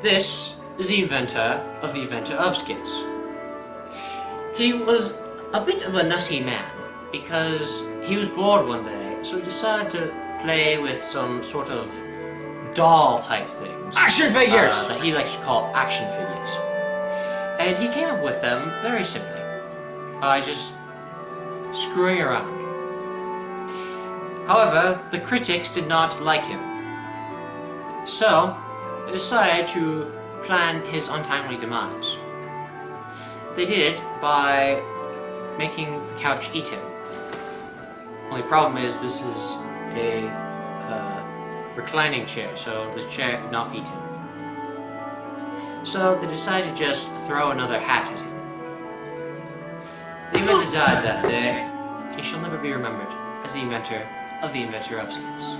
This is the inventor of the inventor of skits. He was a bit of a nutty man because he was bored one day, so he decided to play with some sort of doll type things. Action figures! uh, that he likes to call action figures. And he came up with them very simply by just screwing around. However, the critics did not like him. So, they decided to plan his untimely demise. They did it by making the couch eat him. Only problem is this is a uh, reclining chair, so the chair could not eat him. So they decided to just throw another hat at him. The inventor died that day. He shall never be remembered as the inventor of the inventor of skits.